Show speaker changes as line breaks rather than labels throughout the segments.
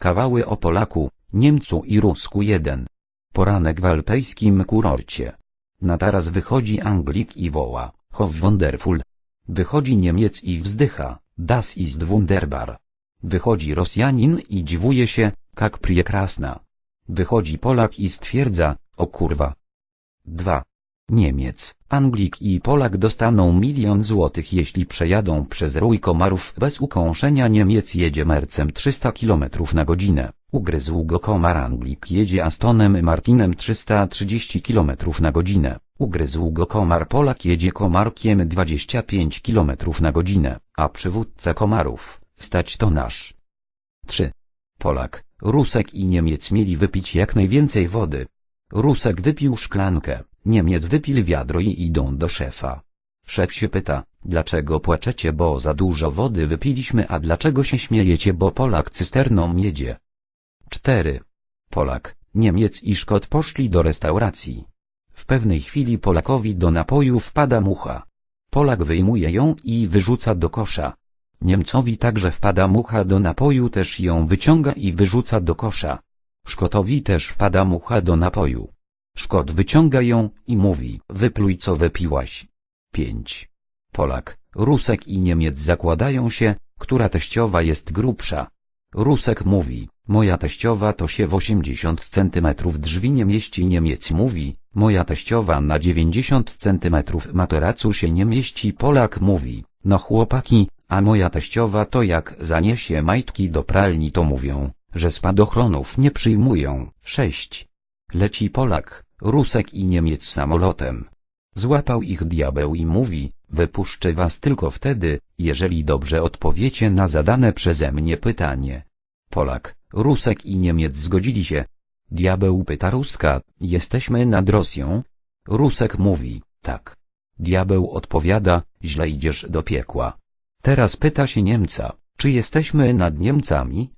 Kawały o Polaku, Niemcu i Rusku 1. Poranek w alpejskim kurorcie. Na taras wychodzi Anglik i woła, Hof wonderful. Wychodzi Niemiec i wzdycha, Das ist wunderbar. Wychodzi Rosjanin i dziwuje się, jak priekrasna. Wychodzi Polak i stwierdza, o kurwa. 2. Niemiec, Anglik i Polak dostaną milion złotych jeśli przejadą przez rój komarów bez ukąszenia Niemiec jedzie mercem 300 km na godzinę, ugryzł go komar Anglik jedzie Astonem Martinem 330 km na godzinę, ugryzł go komar Polak jedzie komarkiem 25 km na godzinę, a przywódca komarów, stać to nasz. 3. Polak, Rusek i Niemiec mieli wypić jak najwięcej wody. Rusek wypił szklankę, Niemiec wypil wiadro i idą do szefa. Szef się pyta, dlaczego płaczecie bo za dużo wody wypiliśmy a dlaczego się śmiejecie bo Polak cysterną jedzie. 4. Polak, Niemiec i Szkot poszli do restauracji. W pewnej chwili Polakowi do napoju wpada mucha. Polak wyjmuje ją i wyrzuca do kosza. Niemcowi także wpada mucha do napoju też ją wyciąga i wyrzuca do kosza. Szkotowi też wpada mucha do napoju. Szkot wyciąga ją i mówi, wypluj co wypiłaś. 5. Polak, Rusek i Niemiec zakładają się, która teściowa jest grubsza. Rusek mówi, moja teściowa to się w 80 centymetrów drzwi nie mieści Niemiec mówi, moja teściowa na 90 centymetrów materacu się nie mieści Polak mówi, no chłopaki, a moja teściowa to jak zaniesie majtki do pralni to mówią, że spadochronów nie przyjmują. 6. Leci Polak, Rusek i Niemiec samolotem. Złapał ich diabeł i mówi, wypuszczę was tylko wtedy, jeżeli dobrze odpowiecie na zadane przeze mnie pytanie. Polak, Rusek i Niemiec zgodzili się. Diabeł pyta Ruska, jesteśmy nad Rosją? Rusek mówi, tak. Diabeł odpowiada, źle idziesz do piekła. Teraz pyta się Niemca, czy jesteśmy nad Niemcami?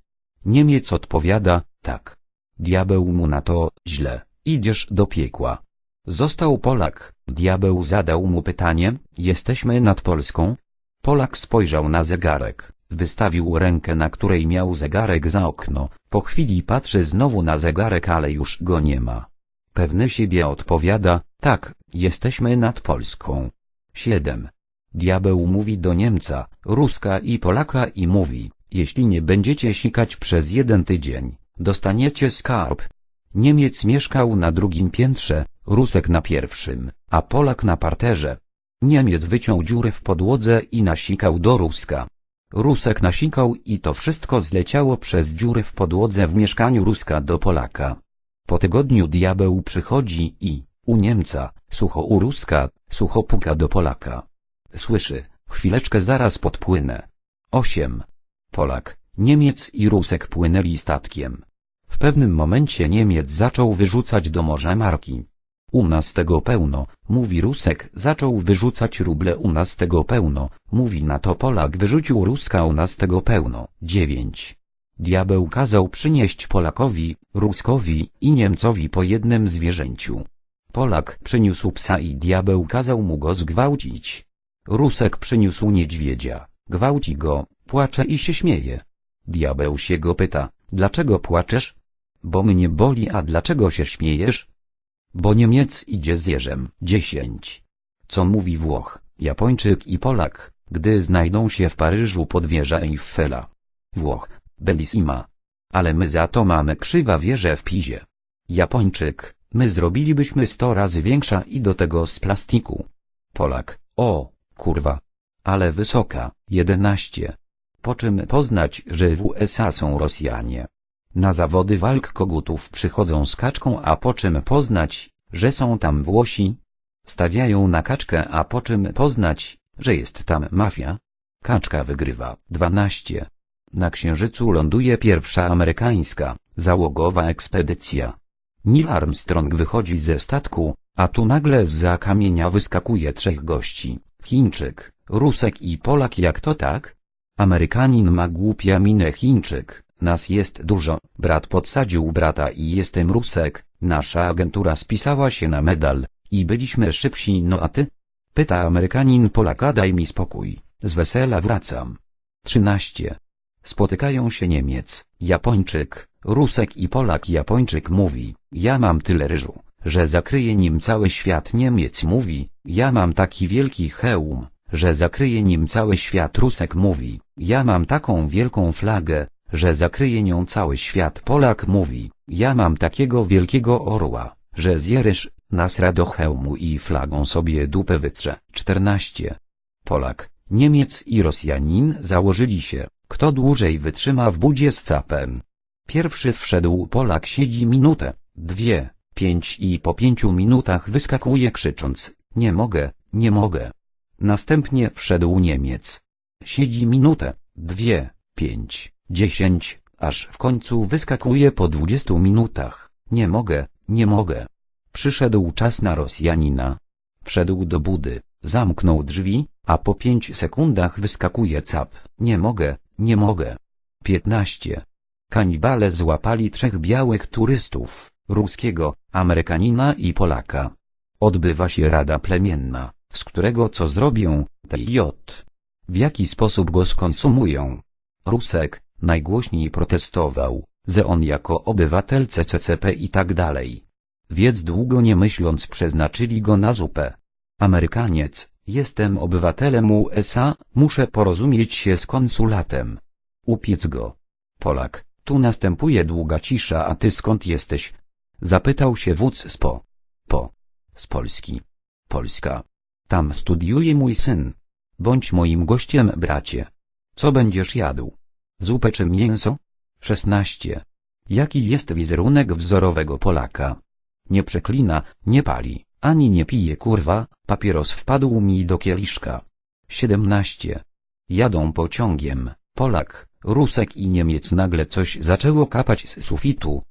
Niemiec odpowiada, tak. Diabeł mu na to, źle, idziesz do piekła. Został Polak, diabeł zadał mu pytanie, jesteśmy nad Polską? Polak spojrzał na zegarek, wystawił rękę na której miał zegarek za okno, po chwili patrzy znowu na zegarek ale już go nie ma. Pewny siebie odpowiada, tak, jesteśmy nad Polską. 7. Diabeł mówi do Niemca, Ruska i Polaka i mówi, jeśli nie będziecie sikać przez jeden tydzień, dostaniecie skarb. Niemiec mieszkał na drugim piętrze, Rusek na pierwszym, a Polak na parterze. Niemiec wyciął dziurę w podłodze i nasikał do Ruska. Rusek nasikał i to wszystko zleciało przez dziurę w podłodze w mieszkaniu Ruska do Polaka. Po tygodniu diabeł przychodzi i, u Niemca, sucho u Ruska, sucho puka do Polaka. Słyszy, chwileczkę zaraz podpłynę. 8. Polak, Niemiec i Rusek płynęli statkiem. W pewnym momencie Niemiec zaczął wyrzucać do morza marki. U nas tego pełno, mówi Rusek, zaczął wyrzucać ruble u nas tego pełno, mówi na to Polak wyrzucił Ruska u nas tego pełno. 9. Diabeł kazał przynieść Polakowi, Ruskowi i Niemcowi po jednym zwierzęciu. Polak przyniósł psa i diabeł kazał mu go zgwałcić. Rusek przyniósł niedźwiedzia, gwałci go, płacze i się śmieje. Diabeł się go pyta, dlaczego płaczesz? Bo mnie boli a dlaczego się śmiejesz? Bo Niemiec idzie z jeżem. 10. Co mówi Włoch, Japończyk i Polak, gdy znajdą się w Paryżu pod wieża Eiffela. Włoch, bellissima. Ale my za to mamy krzywa wieżę w Pizie. Japończyk, my zrobilibyśmy sto razy większa i do tego z plastiku. Polak, o, kurwa. Ale wysoka, 11. Po czym poznać, że w USA są Rosjanie. Na zawody walk kogutów przychodzą z kaczką a po czym poznać, że są tam Włosi? Stawiają na kaczkę a po czym poznać, że jest tam mafia? Kaczka wygrywa. 12. Na Księżycu ląduje pierwsza amerykańska, załogowa ekspedycja. Neil Armstrong wychodzi ze statku, a tu nagle z kamienia wyskakuje trzech gości. Chińczyk, Rusek i Polak jak to tak? Amerykanin ma głupia minę Chińczyk, nas jest dużo, brat podsadził brata i jestem Rusek, nasza agentura spisała się na medal, i byliśmy szybsi no a ty? Pyta Amerykanin Polaka daj mi spokój, z wesela wracam. 13. Spotykają się Niemiec, Japończyk, Rusek i Polak. Japończyk mówi, ja mam tyle ryżu, że zakryje nim cały świat. Niemiec mówi, ja mam taki wielki hełm, że zakryje nim cały świat. Rusek mówi, ja mam taką wielką flagę, że zakryje nią cały świat. Polak mówi, ja mam takiego wielkiego orła, że zje ryż, nasra do hełmu i flagą sobie dupę wytrze. 14. Polak, Niemiec i Rosjanin założyli się, kto dłużej wytrzyma w budzie z capem. Pierwszy wszedł Polak siedzi minutę, dwie, pięć i po pięciu minutach wyskakuje krzycząc, nie mogę, nie mogę. Następnie wszedł Niemiec. Siedzi minutę, dwie, pięć, dziesięć, aż w końcu wyskakuje po dwudziestu minutach, nie mogę, nie mogę. Przyszedł czas na Rosjanina. Wszedł do budy, zamknął drzwi, a po pięć sekundach wyskakuje cap, nie mogę, nie mogę. 15. Kanibale złapali trzech białych turystów, ruskiego, Amerykanina i Polaka. Odbywa się rada plemienna, z którego co zrobią, TJ. W jaki sposób go skonsumują? Rusek, najgłośniej protestował, że on jako obywatel CCCP i tak dalej. Więc długo nie myśląc przeznaczyli go na zupę. Amerykaniec, jestem obywatelem USA, muszę porozumieć się z konsulatem. Upiec go. Polak, tu następuje długa cisza a ty skąd jesteś? Zapytał się wódz z po. Po. Z Polski. Polska. Tam studiuje mój syn. Bądź moim gościem bracie. Co będziesz jadł? Zupę czy mięso? 16. Jaki jest wizerunek wzorowego Polaka? Nie przeklina, nie pali, ani nie pije kurwa, papieros wpadł mi do kieliszka. 17. Jadą pociągiem, Polak, Rusek i Niemiec nagle coś zaczęło kapać z sufitu,